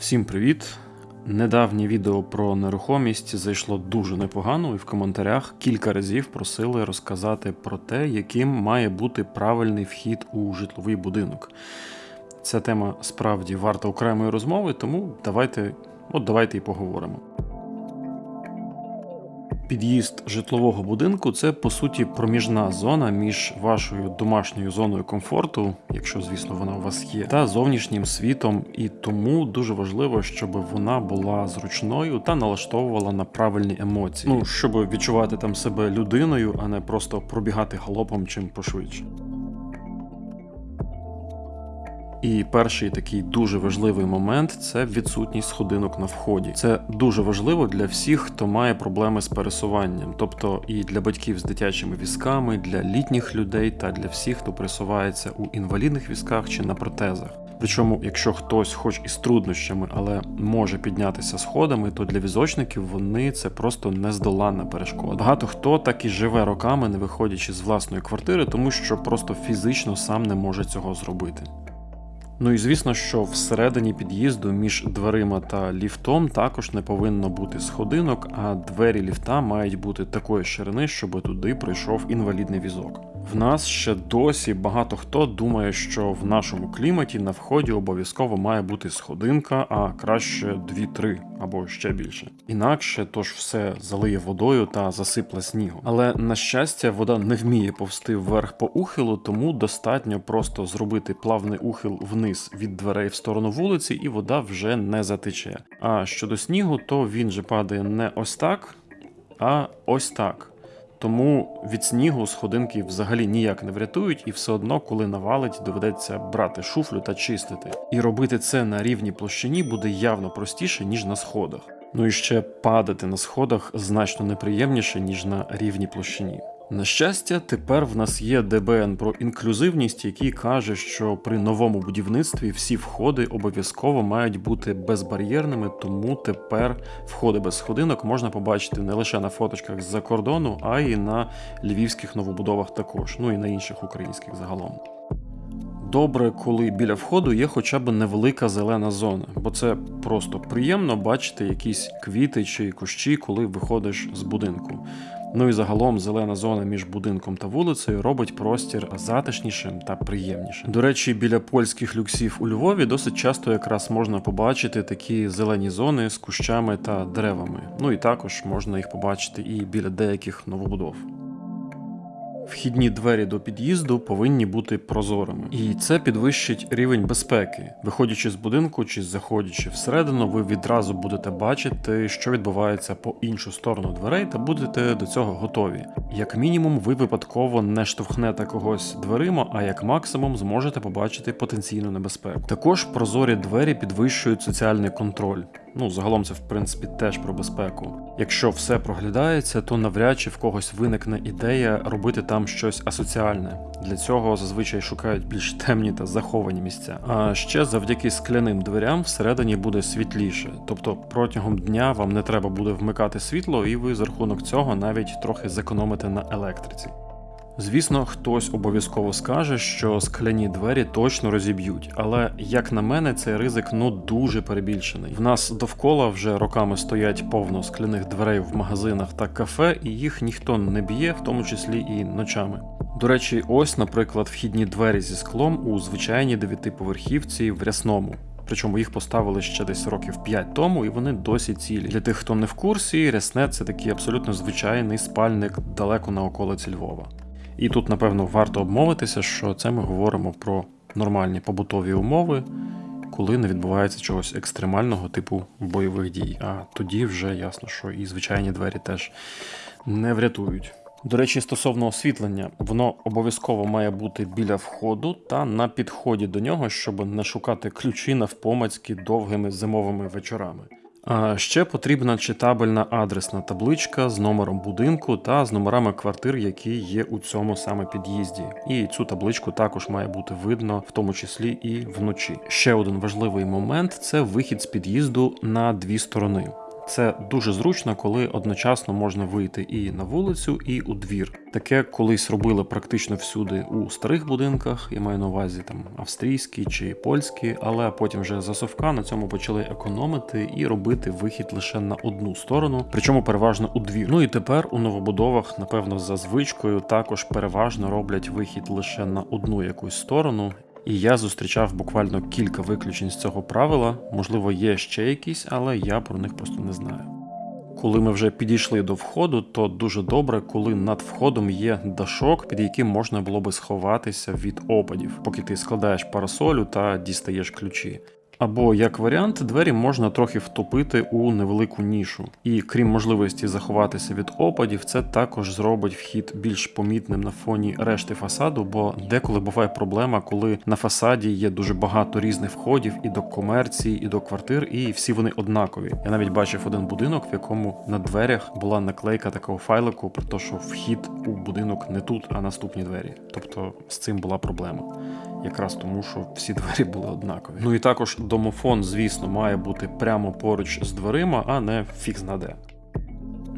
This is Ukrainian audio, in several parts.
Всім привіт! Недавнє відео про нерухомість зайшло дуже непогано, і в коментарях кілька разів просили розказати про те, яким має бути правильний вхід у житловий будинок. Ця тема справді варта окремої розмови, тому давайте, от давайте і поговоримо. Під'їзд житлового будинку це по суті проміжна зона між вашою домашньою зоною комфорту, якщо звісно вона у вас є, та зовнішнім світом, і тому дуже важливо, щоб вона була зручною та налаштовувала на правильні емоції. Ну щоб відчувати там себе людиною, а не просто пробігати галопом чим пошвидше. І перший такий дуже важливий момент це відсутність сходинок на вході. Це дуже важливо для всіх, хто має проблеми з пересуванням, тобто і для батьків з дитячими візками, для літніх людей та для всіх, хто пересувається у інвалідних візках чи на протезах. Причому, якщо хтось, хоч і з труднощами, але може піднятися сходами, то для візочників вони це просто нездоланна перешкода. Багато хто так і живе роками, не виходячи з власної квартири, тому що просто фізично сам не може цього зробити. Ну і звісно, що всередині під'їзду між дверима та ліфтом також не повинно бути сходинок, а двері ліфта мають бути такої ширини, щоб туди прийшов інвалідний візок. В нас ще досі багато хто думає, що в нашому кліматі на вході обов'язково має бути сходинка, а краще 2-3 або ще більше. Інакше тож все залиє водою та засипле снігом. Але на щастя, вода не вміє повсти вверх по ухилу, тому достатньо просто зробити плавний ухил вниз від дверей в сторону вулиці, і вода вже не затече. А щодо снігу, то він же падає не ось так, а ось так. Тому від снігу сходинки взагалі ніяк не врятують, і все одно, коли навалить, доведеться брати шуфлю та чистити. І робити це на рівній площині буде явно простіше, ніж на сходах. Ну і ще падати на сходах значно неприємніше, ніж на рівній площині. На щастя, тепер в нас є ДБН про інклюзивність, який каже, що при новому будівництві всі входи обов'язково мають бути безбар'єрними, тому тепер входи без сходинок можна побачити не лише на фоточках з-за кордону, а й на львівських новобудовах також, ну і на інших українських загалом. Добре, коли біля входу є хоча б невелика зелена зона, бо це просто приємно бачити якісь квіти чи кущі, коли виходиш з будинку. Ну і загалом зелена зона між будинком та вулицею робить простір затишнішим та приємнішим. До речі, біля польських люксів у Львові досить часто якраз можна побачити такі зелені зони з кущами та деревами. Ну і також можна їх побачити і біля деяких новобудов. Вхідні двері до під'їзду повинні бути прозорими, і це підвищить рівень безпеки. Виходячи з будинку чи заходячи всередину, ви відразу будете бачити, що відбувається по іншу сторону дверей, та будете до цього готові. Як мінімум, ви випадково не штовхнете когось дверима, а як максимум зможете побачити потенційну небезпеку. Також прозорі двері підвищують соціальний контроль. Ну, загалом це в принципі теж про безпеку. Якщо все проглядається, то навряд чи в когось виникне ідея робити там щось асоціальне. Для цього зазвичай шукають більш темні та заховані місця. А ще завдяки скляним дверям всередині буде світліше, тобто протягом дня вам не треба буде вмикати світло, і ви за рахунок цього навіть трохи зекономите на електриці. Звісно, хтось обов'язково скаже, що скляні двері точно розіб'ють, але як на мене, цей ризик ну дуже перебільшений. В нас довкола вже роками стоять повно скляних дверей в магазинах та кафе, і їх ніхто не б'є, в тому числі і ночами. До речі, ось, наприклад, вхідні двері зі склом у звичайній дев'ятиповерхівці в рясному. Причому їх поставили ще десь років 5 тому, і вони досі цілі. Для тих, хто не в курсі, рясне це такий абсолютно звичайний спальник далеко на околиці Львова. І тут, напевно, варто обмовитися, що це ми говоримо про нормальні побутові умови, коли не відбувається чогось екстремального типу бойових дій. А тоді вже ясно, що і звичайні двері теж не врятують. До речі, стосовно освітлення, воно обов'язково має бути біля входу та на підході до нього, щоб не шукати ключі навпомацьки довгими зимовими вечорами. Ще потрібна читабельна адресна табличка з номером будинку та з номерами квартир, які є у цьому саме під'їзді. І цю табличку також має бути видно, в тому числі і вночі. Ще один важливий момент це вихід з під'їзду на дві сторони. Це дуже зручно, коли одночасно можна вийти і на вулицю, і у двір. Таке колись робили практично всюди у старих будинках, я маю на увазі там австрійські чи польські, але потім вже за совка на цьому почали економити і робити вихід лише на одну сторону, причому переважно у двір. Ну і тепер у новобудовах, напевно, за звичкою також переважно роблять вихід лише на одну якусь сторону. І я зустрічав буквально кілька виключень з цього правила. Можливо, є ще якісь, але я про них просто не знаю. Коли ми вже підійшли до входу, то дуже добре, коли над входом є дашок, під яким можна було би сховатися від опадів, поки ти складаєш парасолю та дістаєш ключі. Або як варіант, двері можна трохи втопити у невелику нішу, і крім можливості заховатися від опадів, це також зробить вхід більш помітним на фоні решти фасаду, бо деколи буває проблема, коли на фасаді є дуже багато різних входів і до комерції, і до квартир, і всі вони однакові. Я навіть бачив один будинок, в якому на дверях була наклейка такого файлику про те, що вхід у будинок не тут, а наступні двері. Тобто з цим була проблема якраз тому, що всі двері були однакові. Ну і також домофон, звісно, має бути прямо поруч з дверима, а не фікс знаде.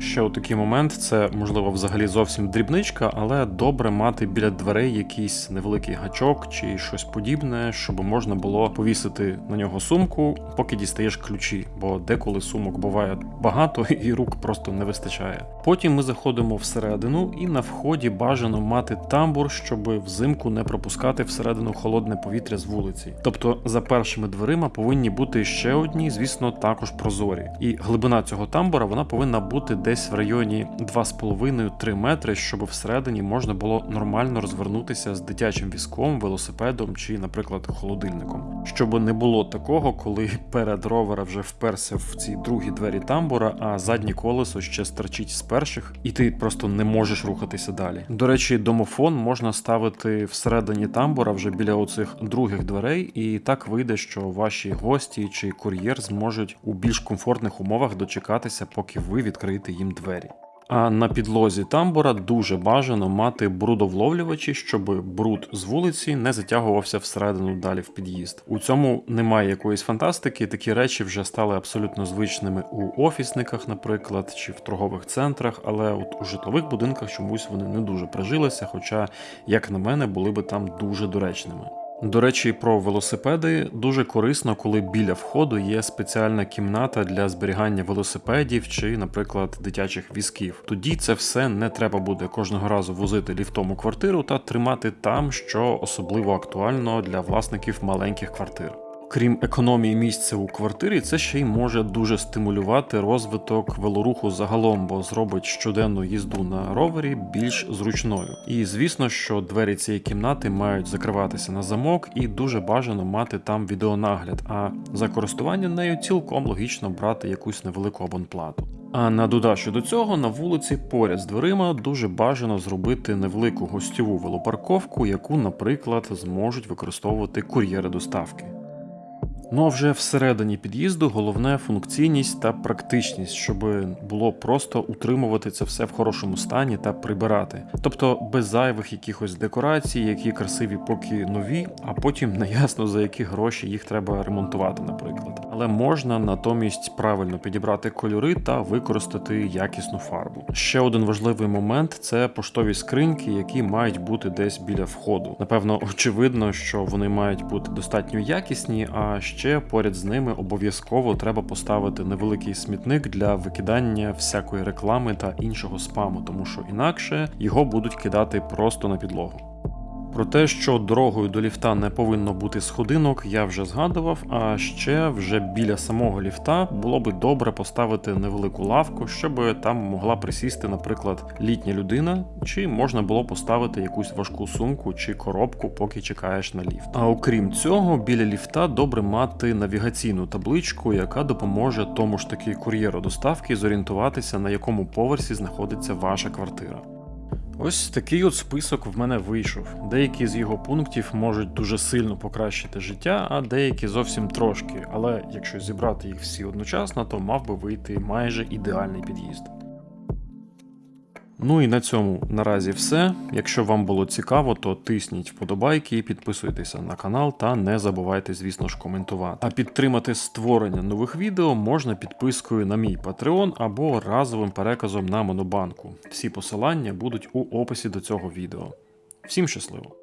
Ще такий момент, це можливо взагалі зовсім дрібничка, але добре мати біля дверей якийсь невеликий гачок чи щось подібне, щоб можна було повісити на нього сумку, поки дістаєш ключі, бо деколи сумок буває багато і рук просто не вистачає. Потім ми заходимо всередину, і на вході бажано мати тамбур, щоб взимку не пропускати всередину холодне повітря з вулиці. Тобто за першими дверима повинні бути ще одні, звісно, також прозорі. І глибина цього тамбура вона повинна бути десь десь в районі 2,5-3 метри, щоб всередині можна було нормально розвернутися з дитячим візком, велосипедом чи, наприклад, холодильником. Щоб не було такого, коли перед ровера вже вперся в ці другі двері тамбура, а заднє колесо ще стерчить з перших, і ти просто не можеш рухатися далі. До речі, домофон можна ставити всередині тамбура вже біля оцих других дверей, і так вийде, що ваші гості чи кур'єр зможуть у більш комфортних умовах дочекатися, поки ви відкриєте їм двері. А на підлозі тамбура дуже бажано мати брудовловлювачі, щоб бруд з вулиці не затягувався всередину далі в під'їзд. У цьому немає якоїсь фантастики. Такі речі вже стали абсолютно звичними у офісниках, наприклад, чи в торгових центрах, але от у житлових будинках чомусь вони не дуже прижилися, хоча, як на мене, були би там дуже доречними. До речі, про велосипеди дуже корисно, коли біля входу є спеціальна кімната для зберігання велосипедів чи, наприклад, дитячих візків. Тоді це все не треба буде кожного разу возити ліфтом у квартиру та тримати там, що особливо актуально для власників маленьких квартир крім економії місця у квартирі, це ще й може дуже стимулювати розвиток велоруху загалом, бо зробить щоденну їзду на ровері більш зручною. І звісно, що двері цієї кімнати мають закриватися на замок, і дуже бажано мати там відеонагляд. А за користування нею цілком логічно брати якусь невелику абонплату. А на додачу до цього на вулиці поряд з дверима дуже бажано зробити невелику гостьову велопарковку, яку, наприклад, зможуть використовувати кур'єри доставки. Ну а вже всередині під'їзду головне функційність та практичність, щоб було просто утримувати це все в хорошому стані та прибирати. Тобто без зайвих якихось декорацій, які красиві поки нові, а потім неясно за які гроші їх треба ремонтувати, наприклад. Але можна натомість правильно підібрати кольори та використати якісну фарбу. Ще один важливий момент це поштові скриньки, які мають бути десь біля входу. Напевно, очевидно, що вони мають бути достатньо якісні, а ще ще поряд з ними обов'язково треба поставити невеликий смітник для викидання всякої реклами та іншого спаму, тому що інакше його будуть кидати просто на підлогу. Про те, що дорогою до ліфта не повинно бути сходинок, я вже згадував. А ще вже біля самого ліфта було би добре поставити невелику лавку, щоб там могла присісти, наприклад, літня людина, чи можна було поставити якусь важку сумку чи коробку, поки чекаєш на ліфт. А окрім цього, біля ліфта добре мати навігаційну табличку, яка допоможе тому ж таки кур'єру доставки зорієнтуватися, на якому поверсі знаходиться ваша квартира. Ось такий от список в мене вийшов. Деякі з його пунктів можуть дуже сильно покращити життя, а деякі зовсім трошки. Але якщо зібрати їх всі одночасно, то мав би вийти майже ідеальний під'їзд. Ну і на цьому наразі все. Якщо вам було цікаво, то тисніть вподобайки, підписуйтеся на канал та не забувайте, звісно ж, коментувати. А підтримати створення нових відео можна підпискою на мій Patreon або разовим переказом на Монобанку. Всі посилання будуть у описі до цього відео. Всім щасливо!